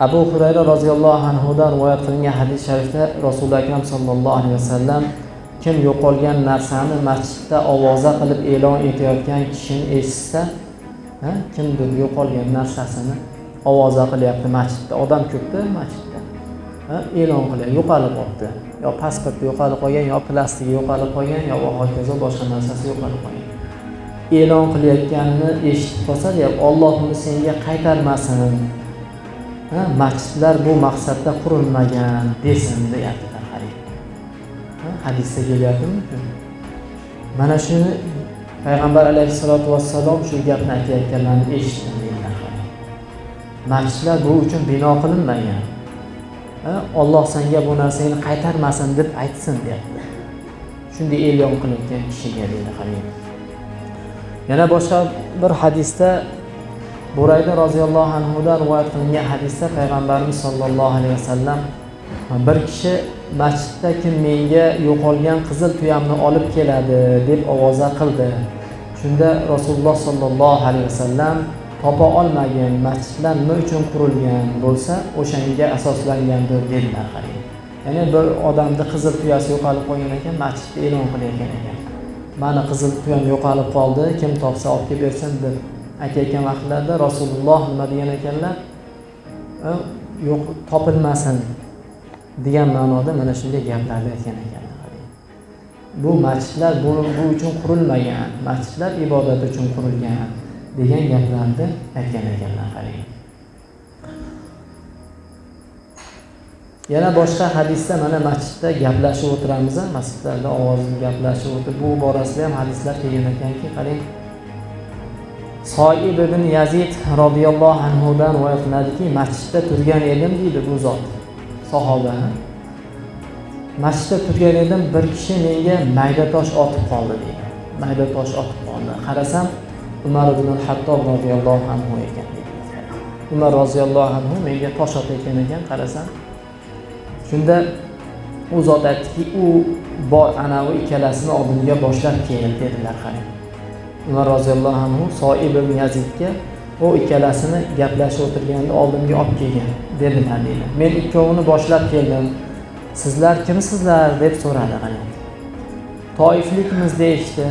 abu hurayra roziyallohu anhudan rivoyat qilingan hadis sharifda rasuli akram sallallohu alayhi vasallam kim yo'qolgan narsani masjidda ovoza qilib e'lon etayotgan kishini eshitsa kimdir yo'qolgan narsasini ovoza qilyapti masjidda. Odam ko'pda masjidda e'lon qilyapti yo'qolib qolibdi. Yo pasporti yo'qolib qolgan yo plastigi yo'qolib qolgan yo va hokazo boshqa narsasi yo'qolib qolgan. E'lon qilayotganini eshitib qolsa deyapti olloh uni senga qaytarmasin. Masjidlar bu maqsadda qurilmagan desin deyaptilar hadisda kelyaptimi? Mana shuni payg'ambar alayhissalotu vassalom shu gapni aytayotganlarini eshitdim deydilar masjidlar bu uchun bino qilinmagan. Olloh senga bu narsangni qaytarmasin deb aytsin deyapti. Shunday e'lon qilingan kishiga deydi qarang yana boshqa bir hadisda burayda roziyallohu anhudan rivoyat qilingan hadisda payg'ambarimiz sollallohu alayhi vasallam bir kishi masjidda kim menga yo'qolgan qizil tuyamni olib keladi deb ovoza qildi. Shunda rasululloh sollallohu alayhi vasallam topa olmagin masjidlar nima uchun qurilgan bo'lsa o'shanga asoslangandir dedilar qarang ya'ni bir odamni qizil tuyasi yo'qolib qolgan ekan masjidda e'lon qilayotgan ekan. Mani qizil tuyam yo'qolib qoldi kim topsa olib kelib bersin deb aytayotgan vaqtlarida rasululloh nima degan ekanlar? Yo'q topilmasin degan ma'noda mana shunday gaplarni aytgan ekanlar. Bu masjidlar bu, bu uchun qurilmagan masjidlar ibodat uchun qurilgan degan gaplarni aytgan ekanlar qarang. Yana boshqa hadisda mana masjidda gaplashib o'tiramiz masjidlarda ovozli gaplashib o'tirib bu borasida ham hadislar kelgan ekanki qarang. Soib ibn yazid roziyallohu anhudan rivoyat qilinadiki masjidda turgan edim deydi bu zot sahoba masjidda turgan edim bir kishi menga mayda tosh otib qoldi deydi. Mayda tosh otib qoldi. Qarasam umar ibn hattob roziyallohu anhu ekan umar roziyallohu anhu menga tosh otayotgan ekan qarasam. Shunda u zot aytdiki u bor anavi ikkalasini oldimga boshlab kel dedilar qarang. Umar roziyallohu anhu soib ibn yazidga u ikkalasini gaplashib o'tirganda oldimga olib kelgan dedilar deydi. Men ikkovini boshlab keldim. Sizlar kimsizlar? deb so'radi qarang toiflikmiz deyishdi.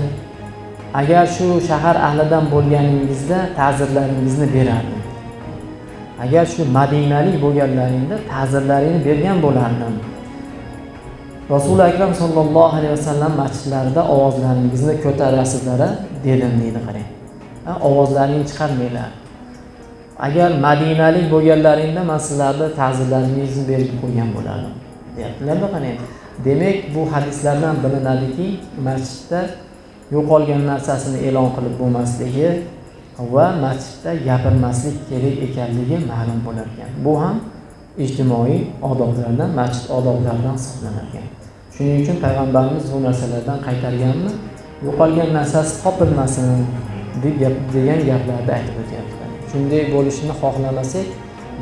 Agar shu shahar ahlidan bo'lganingizda ta'zirlaringizni berardim. Agar shu madinalik bo'lganlaringda ta'zirlaringni bergan bo'lardim. Rasuli akram sollallohu alayhi vasallam masjidlarida ovozlaringizni ko'tarasizlar dedim deydi qarang. Ovozlaringni chiqarmanglar. Agar madinalik bo'lganlaringda man sizlarni ta'zirlaringizni berib qo'ygan bo'lardim deyaptilarda qarang. Demak bu hadislardan bilinadiki masjidda yo'qolgan narsasini e'lon qilib bo'lmasligi va masjidda gapirmaslik kerak ekanligi ma'lum bo'lar ekan bu ham ijtimoiy odoblardan masjid odoblaridan hisoblanar shuning uchun payg'ambarimiz bu narsalardan qaytarganmi? Yo'qolgan narsasi topilmasin degan gaplarni aytib o'tyaptilar. Shunday bo'lishini xohlamasak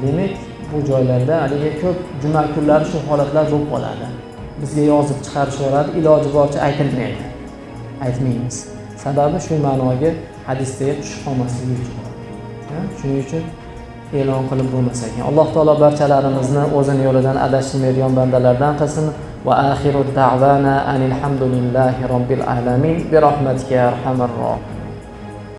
demak bu joylarda haligi ko'p juma kunlari shu holatlar bo'lib qoladi. Bizga yozib chiqarish yuboradi iloji boricha aytilmaydi. Aytmaymiz. Sababi shu ma'noga hadisdagi tushib qolmasligi uchun. Shuning uchun e'lon qilib bo'lmas ekan alloh taolo barchalarimizni o'zini yo'lidan adashtirmaydigan bandalardan qilsin. Va axiru da'vana anilhamdulillahi robbil alamin. Bi rahmatika arhamar rohim